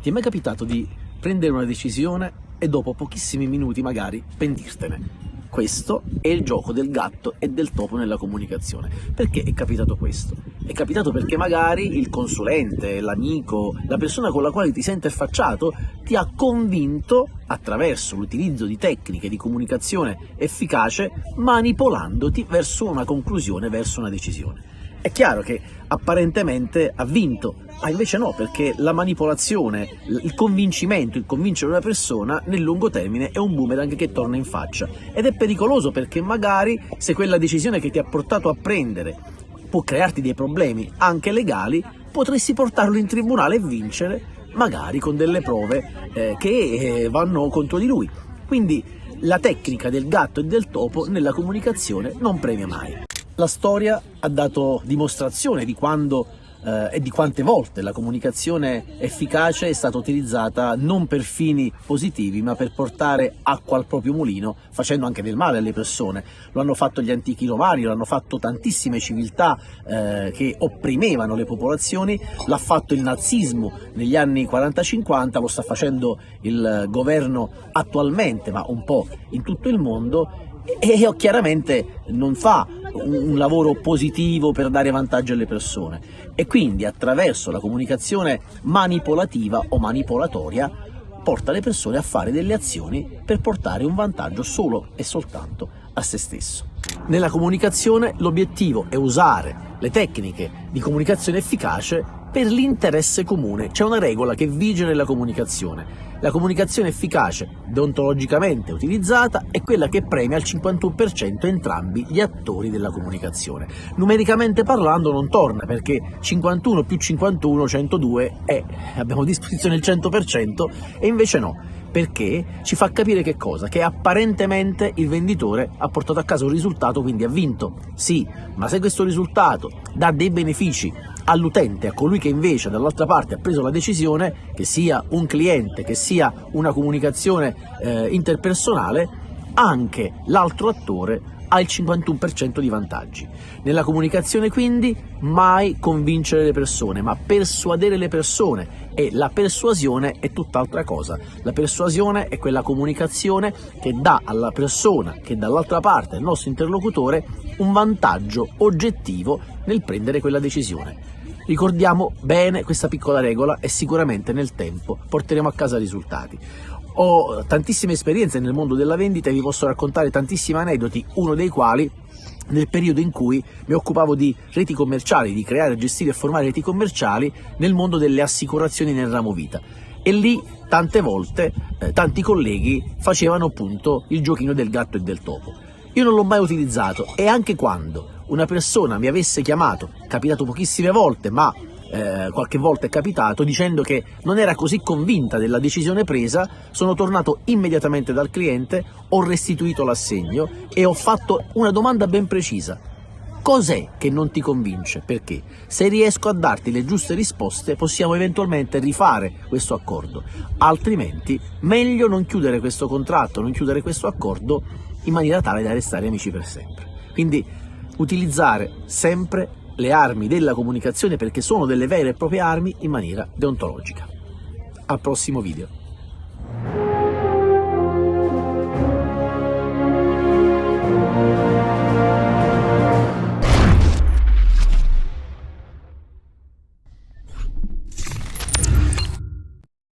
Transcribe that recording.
Ti è mai capitato di prendere una decisione e dopo pochissimi minuti magari pentirtene? Questo è il gioco del gatto e del topo nella comunicazione. Perché è capitato questo? È capitato perché magari il consulente, l'amico, la persona con la quale ti sei interfacciato ti ha convinto attraverso l'utilizzo di tecniche di comunicazione efficace manipolandoti verso una conclusione, verso una decisione. È chiaro che apparentemente ha vinto, ma invece no, perché la manipolazione, il convincimento, il convincere una persona nel lungo termine è un boomerang che torna in faccia ed è pericoloso perché magari se quella decisione che ti ha portato a prendere può crearti dei problemi anche legali, potresti portarlo in tribunale e vincere magari con delle prove eh, che eh, vanno contro di lui. Quindi la tecnica del gatto e del topo nella comunicazione non premia mai. La storia ha dato dimostrazione di quando eh, e di quante volte la comunicazione efficace è stata utilizzata non per fini positivi ma per portare acqua al proprio mulino facendo anche del male alle persone. Lo hanno fatto gli antichi romani, lo hanno fatto tantissime civiltà eh, che opprimevano le popolazioni, l'ha fatto il nazismo negli anni 40-50, lo sta facendo il governo attualmente ma un po' in tutto il mondo e chiaramente non fa un lavoro positivo per dare vantaggio alle persone e quindi attraverso la comunicazione manipolativa o manipolatoria porta le persone a fare delle azioni per portare un vantaggio solo e soltanto a se stesso. Nella comunicazione l'obiettivo è usare le tecniche di comunicazione efficace per l'interesse comune. C'è una regola che vige nella comunicazione la comunicazione efficace, deontologicamente utilizzata, è quella che premia al 51% entrambi gli attori della comunicazione. Numericamente parlando non torna, perché 51 più 51, 102, è, abbiamo a disposizione il 100%, e invece no, perché ci fa capire che cosa? Che apparentemente il venditore ha portato a casa un risultato, quindi ha vinto. Sì, ma se questo risultato dà dei benefici all'utente, a colui che invece dall'altra parte ha preso la decisione, che sia un cliente, che sia una comunicazione eh, interpersonale, anche l'altro attore ha il 51% di vantaggi. Nella comunicazione quindi mai convincere le persone, ma persuadere le persone e la persuasione è tutt'altra cosa. La persuasione è quella comunicazione che dà alla persona che dall'altra parte, il nostro interlocutore, un vantaggio oggettivo nel prendere quella decisione. Ricordiamo bene questa piccola regola e sicuramente nel tempo porteremo a casa risultati. Ho tantissime esperienze nel mondo della vendita e vi posso raccontare tantissimi aneddoti, uno dei quali nel periodo in cui mi occupavo di reti commerciali, di creare, gestire e formare reti commerciali nel mondo delle assicurazioni nel ramo vita. E lì tante volte eh, tanti colleghi facevano appunto il giochino del gatto e del topo. Io non l'ho mai utilizzato e anche quando una persona mi avesse chiamato, capitato pochissime volte, ma eh, qualche volta è capitato, dicendo che non era così convinta della decisione presa, sono tornato immediatamente dal cliente, ho restituito l'assegno e ho fatto una domanda ben precisa. Cos'è che non ti convince? Perché? Se riesco a darti le giuste risposte possiamo eventualmente rifare questo accordo, altrimenti meglio non chiudere questo contratto, non chiudere questo accordo in maniera tale da restare amici per sempre. Quindi utilizzare sempre le armi della comunicazione perché sono delle vere e proprie armi in maniera deontologica. Al prossimo video.